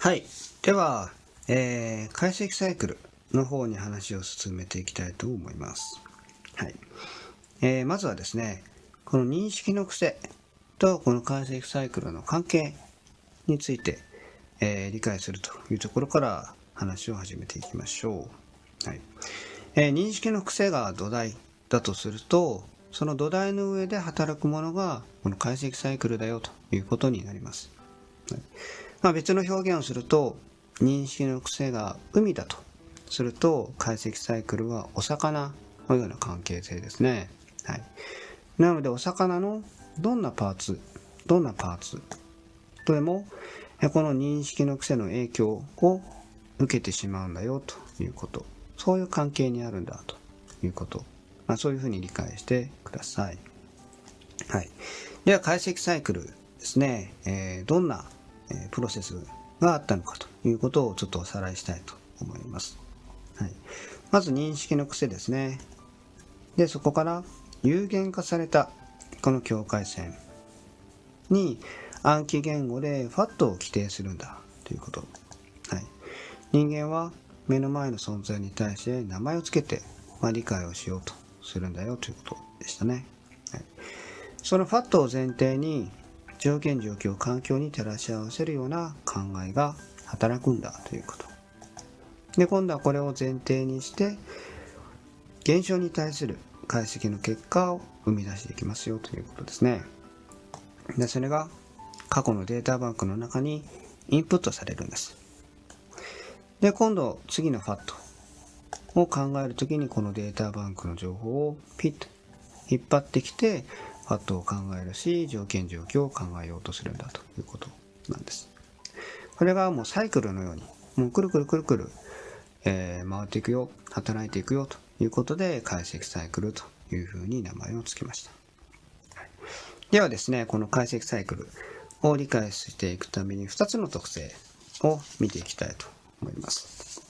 はい。では、えー、解析サイクルの方に話を進めていきたいと思います。はい。えー、まずはですね、この認識の癖とこの解析サイクルの関係について、えー、理解するというところから話を始めていきましょう。はい。えー、認識の癖が土台だとすると、その土台の上で働くものがこの解析サイクルだよということになります。はいまあ、別の表現をすると認識の癖が海だとすると解析サイクルはお魚のような関係性ですね。はい、なのでお魚のどんなパーツどんなパーツとでもこの認識の癖の影響を受けてしまうんだよということそういう関係にあるんだということまあ、そういうふうに理解してください。はい。では、解析サイクルですね、えー、どんな、え、プロセスがあったのかということをちょっとおさらいしたいと思います。はい。まず、認識の癖ですね。で、そこから有限化されたこの境界線に暗記言語でファットを規定するんだということ。はい。人間は目の前の存在に対して名前をつけて、まあ、理解をしようとするんだよということでしたね。はい、そのファットを前提に条件状況環境に照らし合わせるような考えが働くんだということ。で今度はこれを前提にして現象に対する解析の結果を生み出していきますよということですね。でそれが過去のデータバンクの中にインプットされるんです。で今度次のファットを考えるときにこのデータバンクの情報をピッと引っ張ってきてファットを考えるし条件状況を考えようとするんだということなんです。これがもうサイクルのようにもうくるくるくるくる、えー、回っていくよ働いていくよということで解析サイクルというふうに名前を付けました。ではですねこの解析サイクルを理解していくために2つの特性を見ていきたいと思います。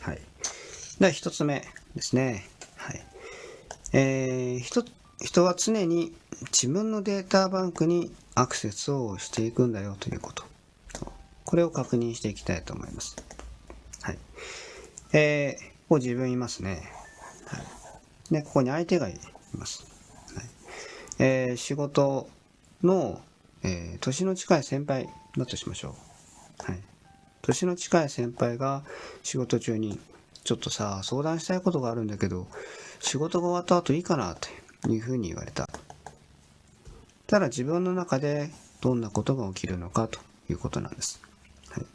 はい。では一つ目ですね。はい。えー、人、人は常に自分のデータバンクにアクセスをしていくんだよということ。これを確認していきたいと思います。はい。えー、ここ自分いますね。はい。で、ここに相手がいます。はい。えー、仕事の、えー、年の近い先輩だとしましょう。はい。年の近い先輩が仕事中にちょっとさ相談したいことがあるんだけど仕事が終わった後いいかなっていうふうに言われた。ただ自分の中でどんなことが起きるのかということなんです、はい、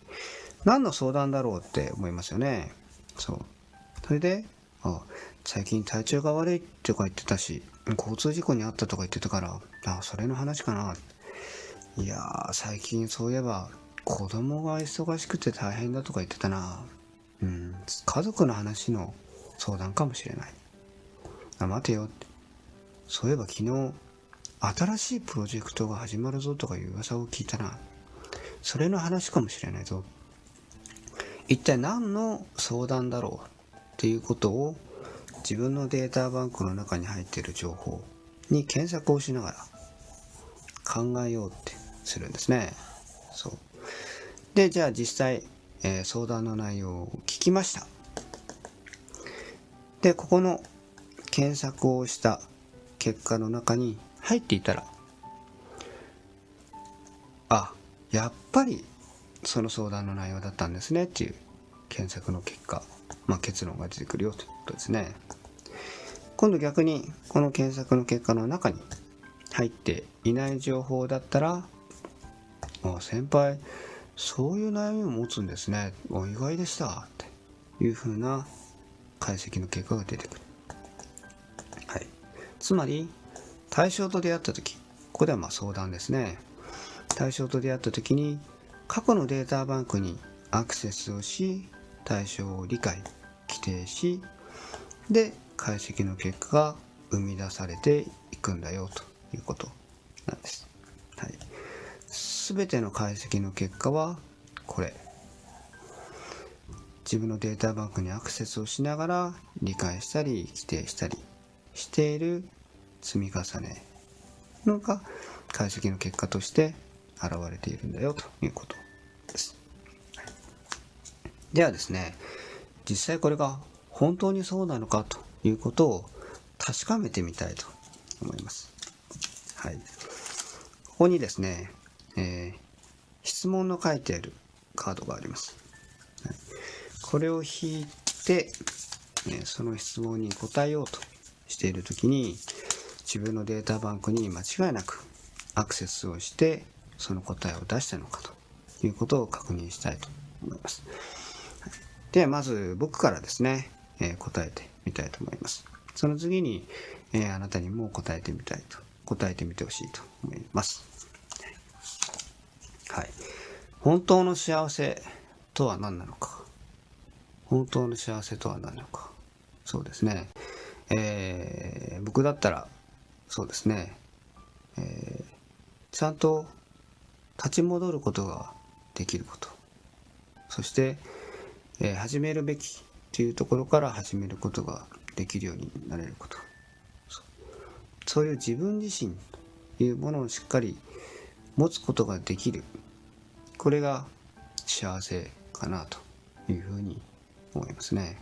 何の相談だろうって思いますよね。そう。それであ最近体調が悪いとか言ってたし交通事故に遭ったとか言ってたからあそれの話かな。いやー最近そういえば子供が忙しくて大変だとか言ってたな。うん、家族の話の相談かもしれない。あ、待てよって。そういえば昨日、新しいプロジェクトが始まるぞとかいう噂を聞いたな。それの話かもしれないぞ。一体何の相談だろうっていうことを自分のデータバンクの中に入っている情報に検索をしながら考えようってするんですね。そう。で、じゃあ実際、えー、相談の内容を聞きました。で、ここの検索をした結果の中に入っていたら、あ、やっぱりその相談の内容だったんですねっていう検索の結果、まあ、結論が出てくるよということですね。今度逆にこの検索の結果の中に入っていない情報だったら、あ先輩、そういう悩みを持つんですね。お意外でした。っていうふうな解析の結果が出てくる。つまり、対象と出会った時、ここではま相談ですね。対象と出会った時に、過去のデータバンクにアクセスをし、対象を理解、規定し、で、解析の結果が生み出されていくんだよということなんです。はい。全ての解析の結果はこれ自分のデータバンクにアクセスをしながら理解したり規定したりしている積み重ねのが解析の結果として現れているんだよということです。ではですね、実際これが本当にそうなのかということを確かめてみたいと思います。はい。ここにですね、えー、質問の書いてあるカードがあります。はい、これを引いて、えその質問に答えようとしているときに、自分のデータバンクに間違いなくアクセスをしてその答えを出したのかということを確認したいと思います。ではまず僕からですね、えー、答えてみたいと思います。その次に、えー、あなたにも答えてみたいと、答えてみてほしいと思います。はい。本当の幸せとは何なのか。本当の幸せとは何なのか。そうですね。えー、僕だったら、そうですね。えー、ちゃんと立ち戻ることができること。そして、えー、始めるべきというところから始めることができるようになれることそういう自分自身というものをしっかり持つことができるこれが幸せかなというふうに思いますね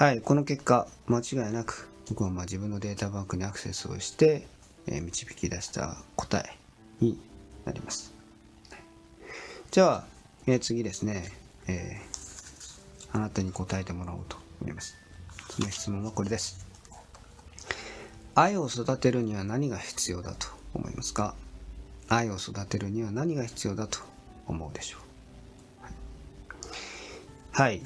はいこの結果間違いなく僕はま自分のデータバンクにアクセスをして、え、導き出した答えになります。じゃあ、え、次ですね、えー、あなたに答えてもらおうと思います。その質問はこれです。愛を育てるには何が必要だと思いますか？愛を育てるには何が必要だと思うでしょう、はい。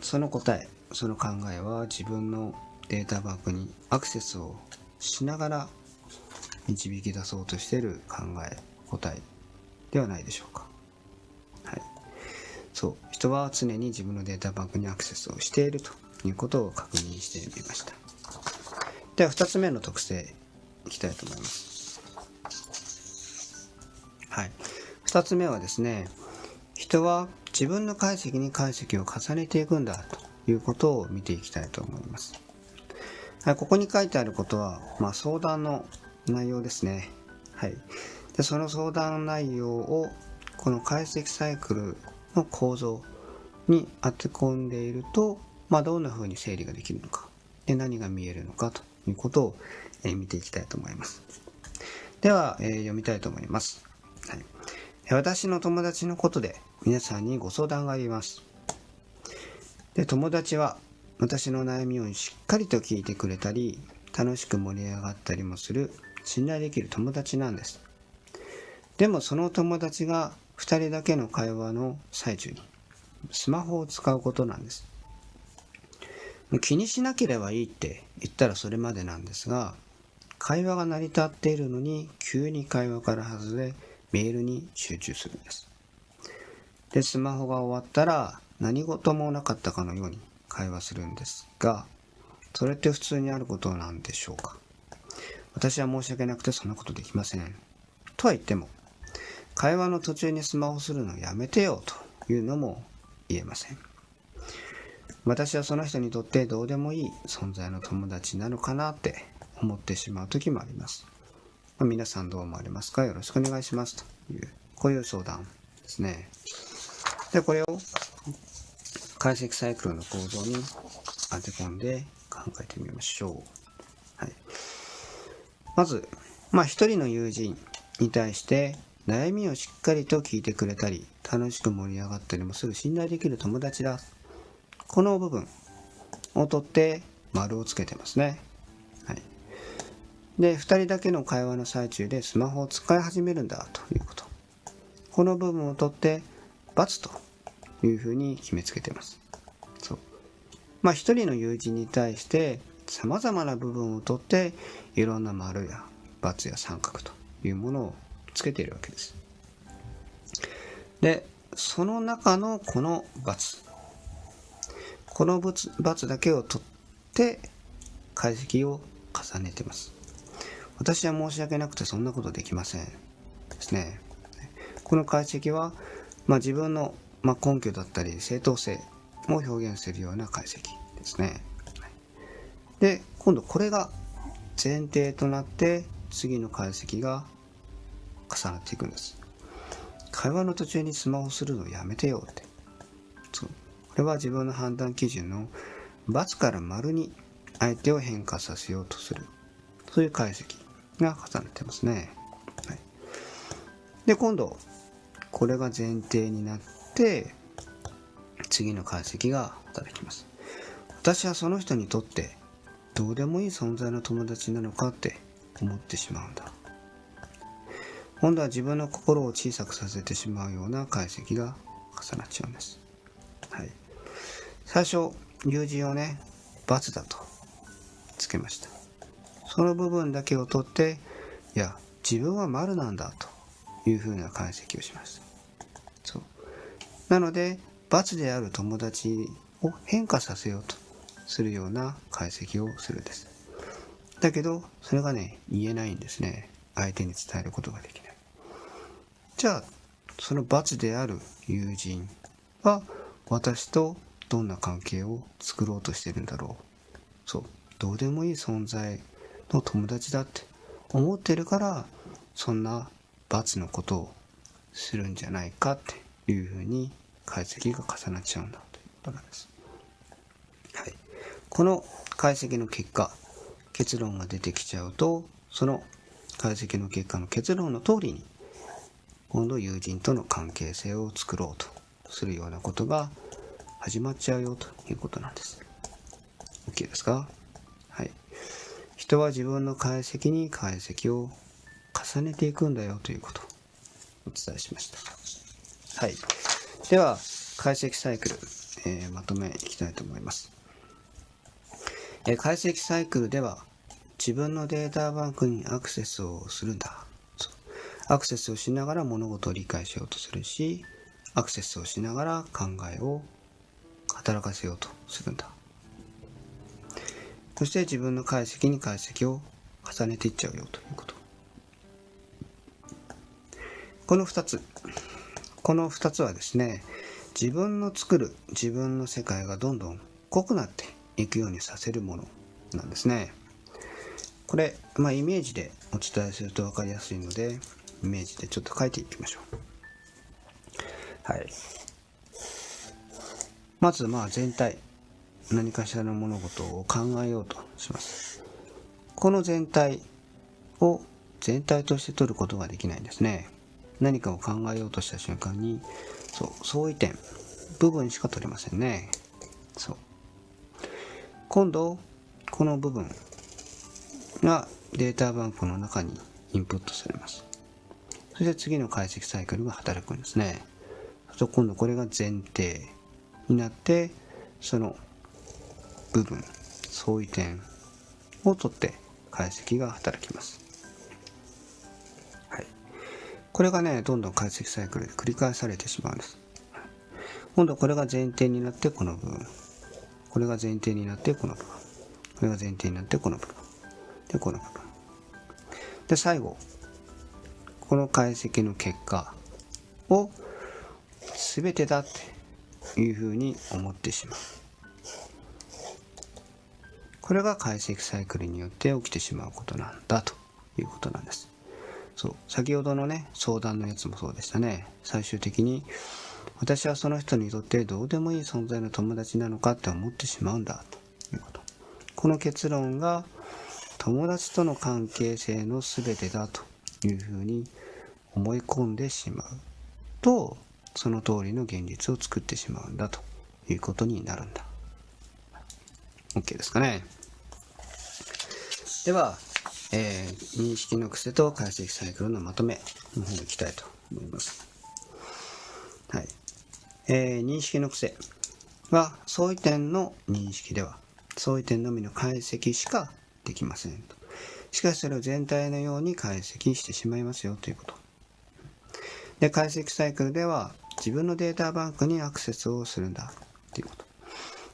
その答え、その考えは自分のデータバンクにアクセスをしながら導き出そうとしている考え、答えではないでしょうか。はい。そう、人は常に自分のデータバンクにアクセスをしているということを確認してみました。では2つ目の特性いきたいと思います。はい。2つ目はですね、人は自分の解析に解析を重ねていくんだということを見ていきたいと思います。はい、ここに書いてあることは、まあ、相談の内容ですね。はい。で、その相談内容をこの解析サイクルの構造に当て込んでいると、まあ、どんな風に整理ができるのかで何が見えるのかということを、え、見ていきたいと思いますでは、えー、読みたいと思います、はい、私の友達のことで皆さんにご相談がありますで友達は私の悩みをしっかりと聞いてくれたり楽しく盛り上がったりもする信頼できる友達なんです。でもその友達が2人だけの会話の最中にスマホを使うことなんです。気にしなければいいって言ったらそれまでなんですが会話が成り立っているのに急に会話から外れメールに集中するんです。でスマホが終わったら何事もなかったかのように会話するんですがそれって普通にあることなんでしょうか？私は申し訳なくてそんなことできませんとは言っても会話の途中にスマホするのやめてよというのも言えません。私はその人にとってどうでもいい存在の友達なのかなって思ってしまう時もあります。ま、皆さんどう思われますか？よろしくお願いしますという、こういう相談ですね。で、これを解析サイクルの構造に当て込んで考えてみましょう。はい、まず、まあ、一人の友人に対して悩みをしっかりと聞いてくれたり、楽しく盛り上がったりもする信頼できる友達だ。この部分を取って丸をつけてますね。はい。で、2人だけの会話の最中でスマホを使い始めるんだということ。この部分を取って×というふうに決めつけてます。そう。まあ、1人の友人に対して様々な部分を取っていろんな丸や×や三角というものをつけているわけです。で、その中のこの×。この×だけを取って解析を重ねてます。私は申し訳なくてそんなことできません。ですね。この解析は、まあ、自分の、まあ、根拠だったり正当性を表現するような解析ですね。で、今度これが前提となって次の解析が重なっていくんです。会話の途中にスマホするのやめてよって。そう。これは自分の判断基準の×から丸に相手を変化させようとする。そういう解析が重ねてますね、はい、で今度これが前提になって次の解析が働きます。私はその人にとってどうでもいい存在の友達なのかって思ってしまうんだ。今度は自分の心を小さくさせてしまうような解析が重なっちゃうんです、はい、最初友人をね罰だとつけました。その部分だけを取っていや自分は丸なんだというふうな解析をしましたそう。なので罰である友達を変化させようとするような解析をするんです。だけどそれがね言えないんですね。相手に伝えることができない。じゃあその罰である友人は私とどんな関係を作ろうとしてるんだろう。そう。どうでもいい存在の友達だって思ってるからそんな罰のことをするんじゃないかっていうふうに解析が重なっちゃうんだということなんです。はい、この解析の結果結論が出てきちゃうとその解析の結果の結論の通りに今度友人との関係性を作ろうとするようなことが始まっちゃうよということなんです。OK ですか？はい。人は自分の解析に解析を重ねていくんだよということをお伝えしました。はい。では、解析サイクル、えー、まとめいきたいと思います。えー、解析サイクルでは、自分のデータバンクにアクセスをするんだ。アクセスをしながら物事を理解しようとするし、アクセスをしながら考えを働かせようとするんだ。そして自分の解析に解析を重ねていっちゃうよということ。この2つ。この2つはですね、自分の作る自分の世界がどんどん濃くなっていくようにさせるものなんですね。これ、まあ、イメージでお伝えすると分かりやすいので、イメージでちょっと書いていきましょう。はい。まず、まあ、全体。何かしらの物事を考えようとします。この全体を全体として取ることができないんですね。何かを考えようとした瞬間に、そう、相違点、部分しか取れませんね。そう。今度、この部分がデータバンクの中にインプットされます。そして次の解析サイクルが働くんですね。そう今度これが前提になって、その部分相違点を取って解析が働きます。これがねどんどん解析サイクルで繰り返されてしまうんです。今度これが前提になってこの部分。これが前提になってこの部分。これが前提になってこの部分。でこの部分。で最後。この解析の結果を全てだっていうふうに思ってしまう。これが解析サイクルによって起きてしまうことなんだということなんです。そう。先ほどのね相談のやつもそうでしたね。最終的に私はその人にとってどうでもいい存在の友達なのかって思ってしまうんだ。ということ。この結論が友達との関係性の全てだというふうに思い込んでしまう。とその通りの現実を作ってしまうんだ。ということになるんだ。OK ですかね。では、えー、認識の癖と解析サイクルのまとめの方に行きたいと思います。はい。えー、認識の癖は相違点の認識では相違点のみの解析しかできませんと。しかしそれを全体のように解析してしまいますよということ。で、解析サイクルでは自分のデータバンクにアクセスをするんだということ。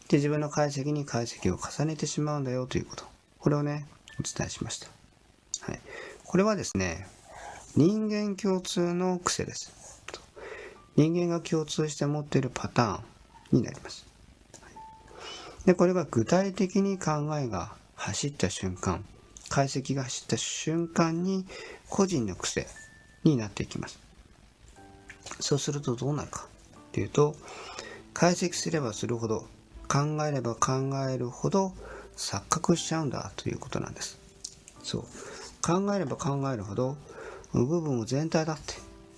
で、自分の解析に解析を重ねてしまうんだよということ。これをね、お伝えしました。はい。これはですね、人間共通の癖です。人間が共通して持っているパターンになります。で、これが具体的に考えが走った瞬間、解析が走った瞬間に個人の癖になっていきます。そうするとどうなるかっていうと解析すればするほど考えれば考えるほど錯覚しちゃうんだということなんですそう考えれば考えるほど部分を全体だって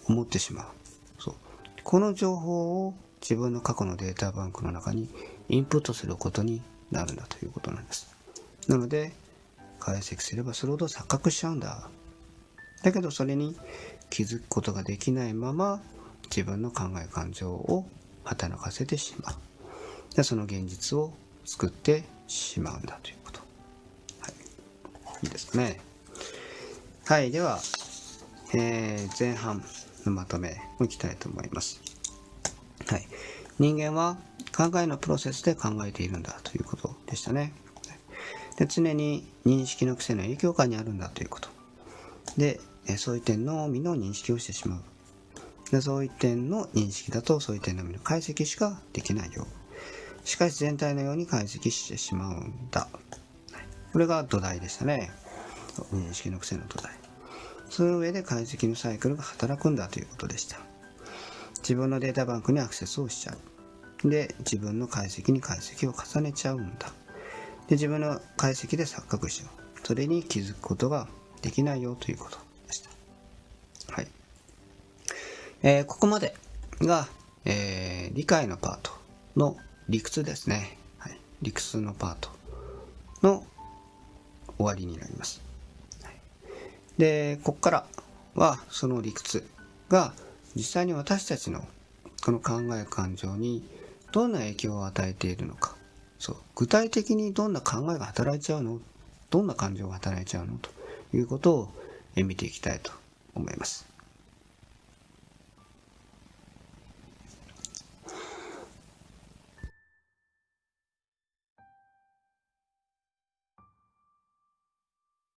思ってしまう。そう。この情報を自分の過去のデータバンクの中にインプットすることになるんだということなんです。なので解析すればするほど錯覚しちゃうんだ。だけどそれに気づくことができないまま自分の考え感情を働かせてしまう。でその現実を作ってしまうんだということ、はい、いいですかね。はいでは、えー、前半のまとめをいきたいと思います。はい。人間は考えのプロセスで考えているんだということでしたね。で常に認識の癖の影響下にあるんだということ。でそういう点のみの認識をしてしまう。でそういう点の認識だとそういう点のみの解析しかできないよう。しかし全体のように解析してしまうんだ。これが土台でしたね。認識の癖の土台。その上で解析のサイクルが働くんだということでした。自分のデータバンクにアクセスをしちゃう。で自分の解析に解析を重ねちゃうんだ。で自分の解析で錯覚しちゃう。それに気づくことができないよということでした。はい。えー、ここまでが、えー、理解のパートの理屈ですね、はい、理屈のパートの終わりになります、でここからはその理屈が実際に私たちのこの考え感情にどんな影響を与えているのか。そう。具体的にどんな考えが働いちゃうの？どんな感情が働いちゃうの？ということを見ていきたいと思います。